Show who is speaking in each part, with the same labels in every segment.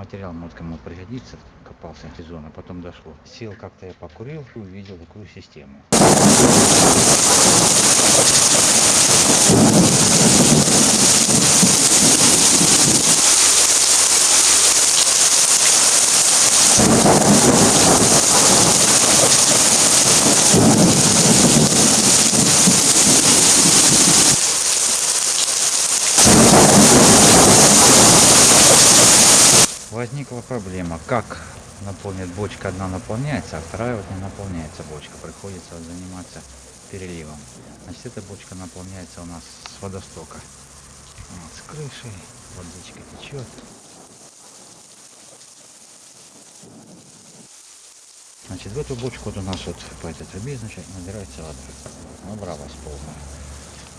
Speaker 1: материал может кому пригодится. Копался сезон, а потом дошло. Сел как-то я покурил и увидел такую систему. Возникла проблема, как наполнит бочка одна наполняется, а вторая вот не наполняется бочка. Приходится заниматься переливом. Значит, эта бочка наполняется у нас с водостока. Вот, с крыши, водичка течет. Значит, в эту бочку вот у нас вот по этой трубе, значит, набирается вода. Набралась полная.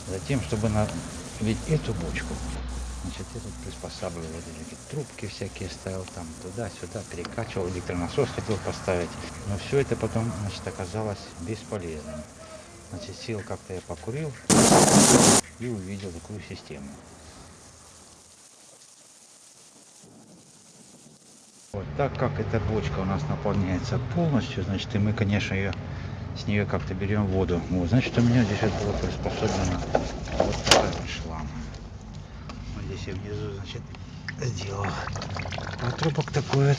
Speaker 1: Затем, чтобы налить эту бочку, Значит, я тут приспосабливал эти трубки всякие ставил там туда-сюда, перекачивал, электронасос хотел поставить. Но все это потом, значит, оказалось бесполезным. Значит, сел как-то я покурил и увидел такую систему. Вот так как эта бочка у нас наполняется полностью, значит, и мы, конечно, ее с нее как-то берем воду. Вот, значит, у меня здесь это было приспособлено вот такая вот я внизу, значит, сделал патрубок такой вот.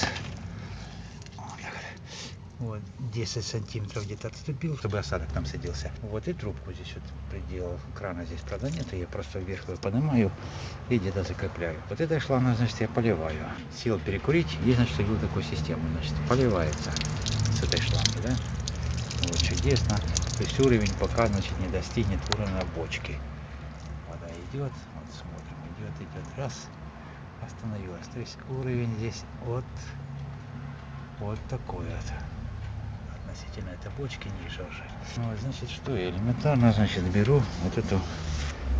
Speaker 1: Вот, 10 сантиметров где-то отступил, чтобы осадок там садился. Вот и трубку здесь вот приделал. Крана здесь, правда, нет, я просто вверх его поднимаю и где-то закрепляю. Вот это шланг, значит, я поливаю. Сел перекурить, и, значит, ввел такую систему, значит, поливается с этой шланги, да. Вот, чудесно. То есть уровень пока, значит, не достигнет уровня бочки. Вода идет, вот смотрим идет, идет, раз, остановилась. То есть уровень здесь вот, вот такой вот. Относительно этой бочки ниже уже. Ну, значит, что я элементарно, значит, беру вот эту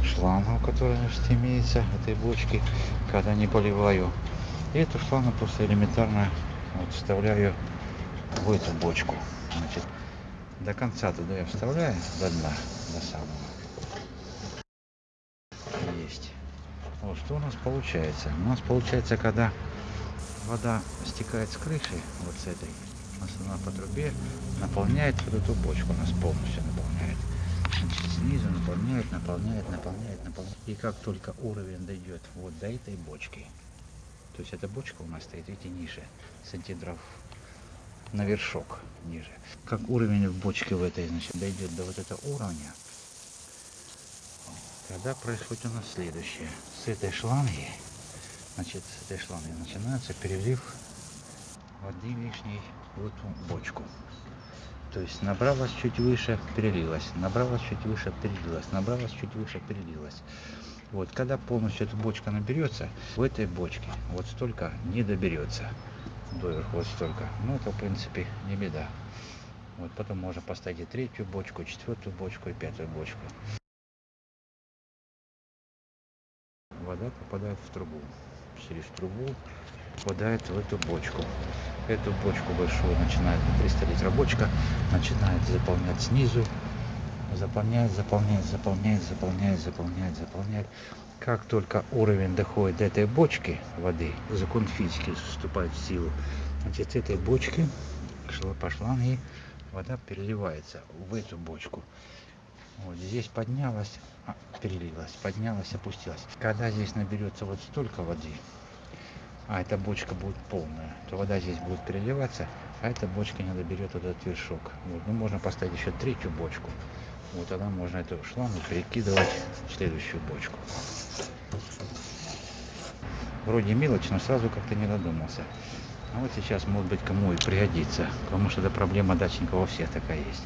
Speaker 1: шлангу, которая, значит, имеется в этой бочке, когда не поливаю. И эту шлангу просто элементарно вот вставляю в эту бочку. Значит, до конца туда я вставляю, до дна, до самого. Есть. Вот что у нас получается? У нас получается, когда вода стекает с крыши, вот с этой, она по трубе, наполняет вот эту бочку, у нас полностью наполняет. Значит, снизу наполняет, наполняет, наполняет, наполняет. И как только уровень дойдет вот до этой бочки, то есть эта бочка у нас стоит, видите, ниже, сантиметров на вершок ниже. Как уровень в бочке в этой, значит, дойдет до вот этого уровня, Тогда происходит у нас следующее. С этой шланги, значит, с этой шланги начинается перелив воды лишней в эту бочку. То есть набралась чуть выше, перелилась, набралась чуть выше, перелилась, набралась чуть выше, перелилась. Вот, когда полностью эта бочка наберется, в этой бочке вот столько не доберется. Доверху вот столько. Ну, это, в принципе, не беда. Вот, потом можно поставить и третью бочку, четвертую бочку и пятую бочку. Вода попадает в трубу. Через трубу попадает в эту бочку. Эту бочку большую начинает, 300 литров бочка, начинает заполнять снизу, заполняет, заполняет, заполняет, заполняет, заполняет, заполняет. Как только уровень доходит до этой бочки воды, закон физики вступает в силу. Значит, с этой бочки шла по шланге вода переливается в эту бочку. Вот здесь поднялась, а, перелилась, поднялась, опустилась. Когда здесь наберется вот столько воды, а эта бочка будет полная, то вода здесь будет переливаться, а эта бочка не доберет вот этот вершок. Вот. Ну, можно поставить еще третью бочку. Вот тогда можно эту шлангу перекидывать в следующую бочку. Вроде мелочь, но сразу как-то не додумался. А вот сейчас, может быть, кому и пригодится, потому что эта проблема дачников у всех такая есть.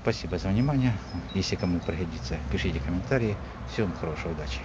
Speaker 1: Спасибо за внимание. Если кому пригодится, пишите комментарии. Всем хорошей удачи.